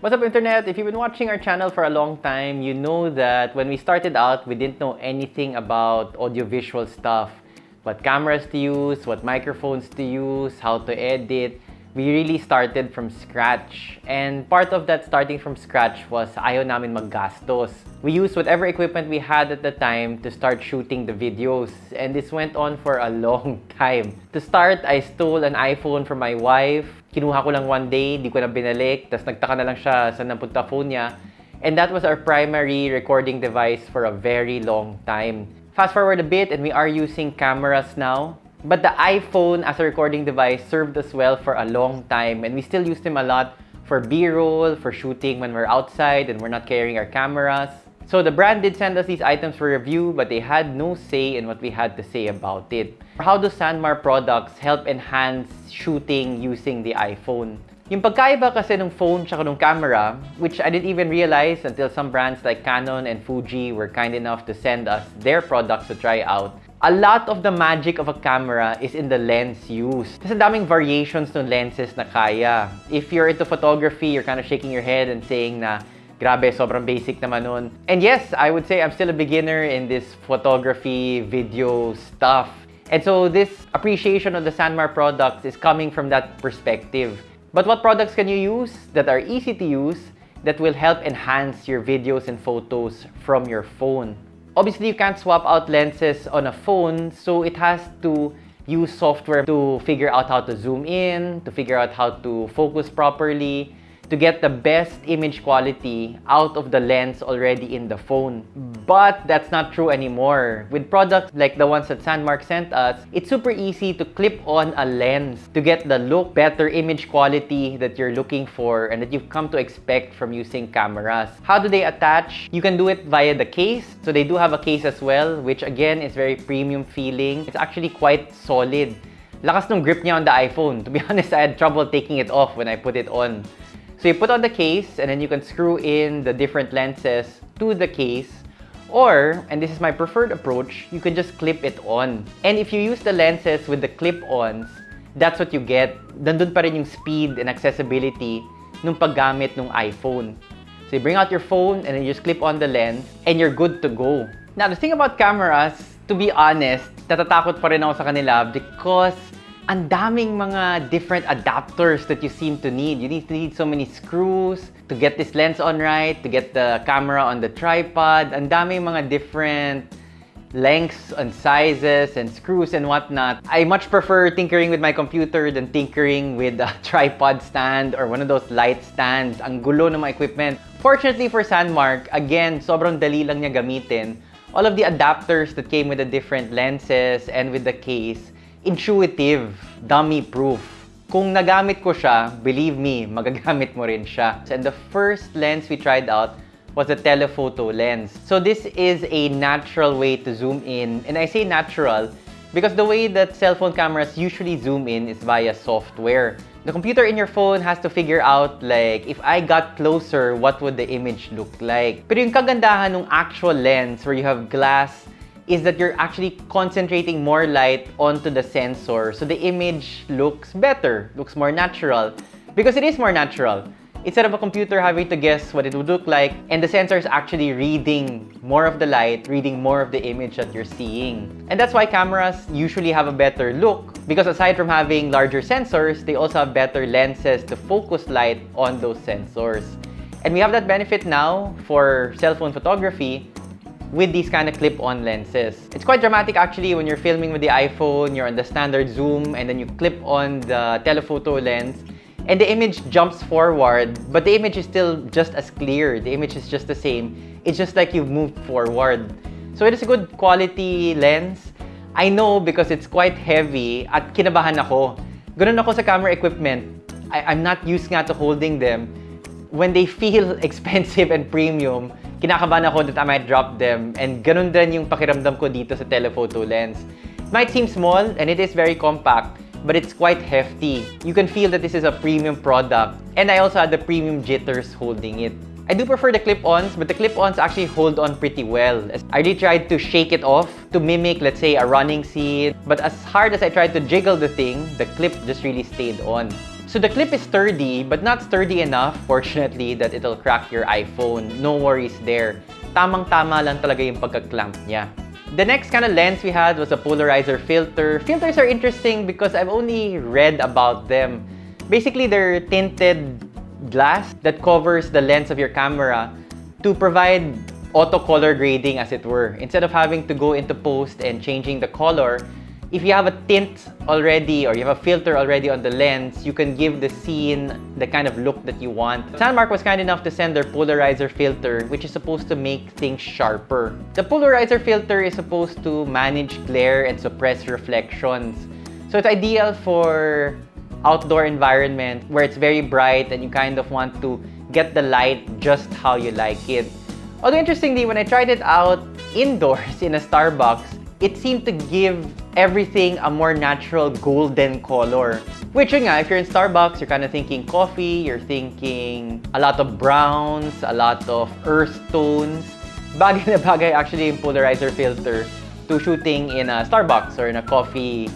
What's up internet? If you've been watching our channel for a long time, you know that when we started out, we didn't know anything about audiovisual stuff. What cameras to use, what microphones to use, how to edit. We really started from scratch. And part of that starting from scratch was ayaw namin maggastos. We used whatever equipment we had at the time to start shooting the videos. And this went on for a long time. To start, I stole an iPhone from my wife. Kinuha ko lang one day, di ko na binalik. Tapos nagtaka na lang siya sa napunta phone niya. And that was our primary recording device for a very long time. Fast forward a bit and we are using cameras now. But the iPhone as a recording device served us well for a long time and we still use them a lot for B-roll, for shooting when we're outside and we're not carrying our cameras. So the brand did send us these items for review but they had no say in what we had to say about it. How do Sanmar products help enhance shooting using the iPhone? Yung pagkaiba kasi ng phone tsaka ng camera, which I didn't even realize until some brands like Canon and Fuji were kind enough to send us their products to try out, a lot of the magic of a camera is in the lens used. Kasi daming variations ng lenses na kaya. If you're into photography, you're kind of shaking your head and saying na, grabe, sobrang basic naman nun. And yes, I would say I'm still a beginner in this photography, video stuff. And so this appreciation of the Sanmar products is coming from that perspective. But what products can you use that are easy to use that will help enhance your videos and photos from your phone? Obviously, you can't swap out lenses on a phone, so it has to use software to figure out how to zoom in, to figure out how to focus properly, to get the best image quality out of the lens already in the phone. But that's not true anymore. With products like the ones that Sandmark sent us, it's super easy to clip on a lens to get the look, better image quality that you're looking for and that you've come to expect from using cameras. How do they attach? You can do it via the case. So they do have a case as well, which again is very premium feeling. It's actually quite solid. Lakas ng grip niya on the iPhone. To be honest, I had trouble taking it off when I put it on. So you put on the case and then you can screw in the different lenses to the case or, and this is my preferred approach, you can just clip it on. And if you use the lenses with the clip-ons, that's what you get. Nandun pa rin yung speed and accessibility nung paggamit ng iPhone. So you bring out your phone and then you just clip on the lens and you're good to go. Now, the thing about cameras, to be honest, natatakot pa rin ako sa kanila because ang daming mga different adapters that you seem to need. You need to need so many screws to get this lens on right, to get the camera on the tripod. Ang daming mga different lengths and sizes and screws and whatnot. I much prefer tinkering with my computer than tinkering with a tripod stand or one of those light stands. Ang gulo ng mga equipment. Fortunately for Sandmark, again, sobrang dali lang niya gamitin. All of the adapters that came with the different lenses and with the case intuitive, dummy-proof. Kung nagamit ko siya, believe me, magagamit mo rin siya. And the first lens we tried out was a telephoto lens. So this is a natural way to zoom in. And I say natural because the way that cell phone cameras usually zoom in is via software. The computer in your phone has to figure out like, if I got closer, what would the image look like? Pero yung kagandahan ng actual lens where you have glass is that you're actually concentrating more light onto the sensor so the image looks better, looks more natural. Because it is more natural. Instead of a computer having to guess what it would look like, and the sensor is actually reading more of the light, reading more of the image that you're seeing. And that's why cameras usually have a better look because aside from having larger sensors, they also have better lenses to focus light on those sensors. And we have that benefit now for cell phone photography with these kind of clip-on lenses. It's quite dramatic actually when you're filming with the iPhone, you're on the standard zoom, and then you clip on the telephoto lens, and the image jumps forward, but the image is still just as clear. The image is just the same. It's just like you've moved forward. So it is a good quality lens. I know because it's quite heavy at kinabahan ako. Ganun ako sa camera equipment. I, I'm not used nga to holding them. When they feel expensive and premium, kinakabahan ako that I might drop them. And ganun din yung pakiramdam ko dito sa telephoto lens. It might seem small and it is very compact, but it's quite hefty. You can feel that this is a premium product. And I also had the premium jitters holding it. I do prefer the clip-ons, but the clip-ons actually hold on pretty well. I really tried to shake it off to mimic, let's say, a running scene. But as hard as I tried to jiggle the thing, the clip just really stayed on. So the clip is sturdy, but not sturdy enough, fortunately, that it'll crack your iPhone. No worries there. Tamang-tama lang talaga yung pagka-clamp niya. The next kind of lens we had was a polarizer filter. Filters are interesting because I've only read about them. Basically, they're tinted glass that covers the lens of your camera to provide auto color grading as it were. Instead of having to go into post and changing the color, if you have a tint already or you have a filter already on the lens, you can give the scene the kind of look that you want. Sandmark was kind enough to send their polarizer filter, which is supposed to make things sharper. The polarizer filter is supposed to manage glare and suppress reflections. So it's ideal for outdoor environment where it's very bright and you kind of want to get the light just how you like it. Although interestingly, when I tried it out indoors in a Starbucks, it seemed to give everything a more natural golden color. Which yun nga, if you're in Starbucks, you're kind of thinking coffee, you're thinking a lot of browns, a lot of earth tones. Bagay na bagay actually yung polarizer filter to shooting in a Starbucks or in a coffee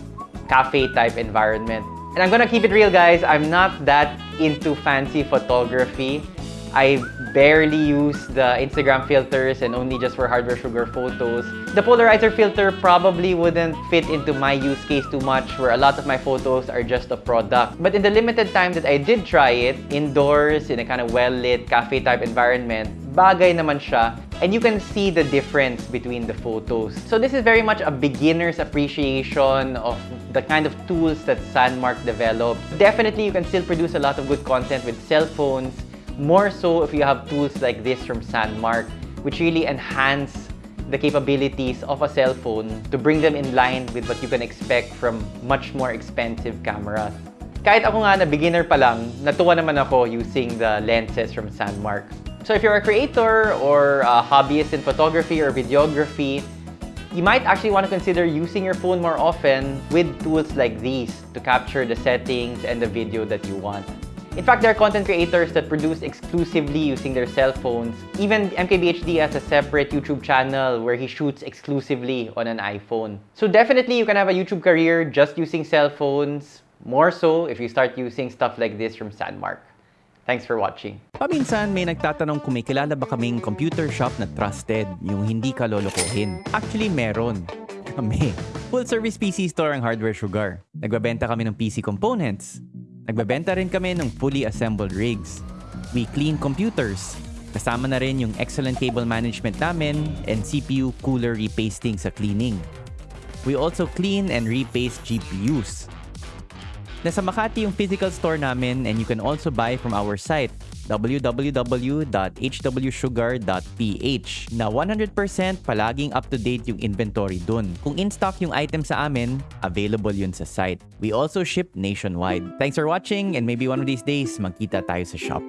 cafe type environment. And I'm gonna keep it real guys, I'm not that into fancy photography. I barely use the Instagram filters and only just for hardware sugar photos. The polarizer filter probably wouldn't fit into my use case too much where a lot of my photos are just a product. But in the limited time that I did try it, indoors, in a kind of well-lit cafe type environment, bagay naman siya and you can see the difference between the photos. So this is very much a beginner's appreciation of the kind of tools that Sandmark developed. Definitely, you can still produce a lot of good content with cell phones, more so if you have tools like this from Sandmark, which really enhance the capabilities of a cell phone to bring them in line with what you can expect from much more expensive cameras. Kahit ako nga na beginner pa lang, natuwa naman ako using the lenses from Sandmark. So if you're a creator or a hobbyist in photography or videography, you might actually want to consider using your phone more often with tools like these to capture the settings and the video that you want. In fact, there are content creators that produce exclusively using their cell phones. Even MKBHD has a separate YouTube channel where he shoots exclusively on an iPhone. So definitely you can have a YouTube career just using cell phones, more so if you start using stuff like this from Sandmark. Thanks for watching. Paminsan may nagtatanong kung may kilala ba kaming computer shop na trusted, yung hindi ka lolokohin. Actually, meron. Kami. Full service PC store ang Hardware Sugar. Nagbabenta kami ng PC components. Nagbabenta rin kami ng fully assembled rigs. We clean computers. Kasama na rin yung excellent cable management namin and CPU cooler repasting sa cleaning. We also clean and repaste GPUs. Nasa Makati yung physical store namin and you can also buy from our site www.hwsugar.ph na 100% palaging up-to-date yung inventory dun. Kung in-stock yung item sa amin, available yun sa site. We also ship nationwide. Thanks for watching and maybe one of these days magkita tayo sa shop.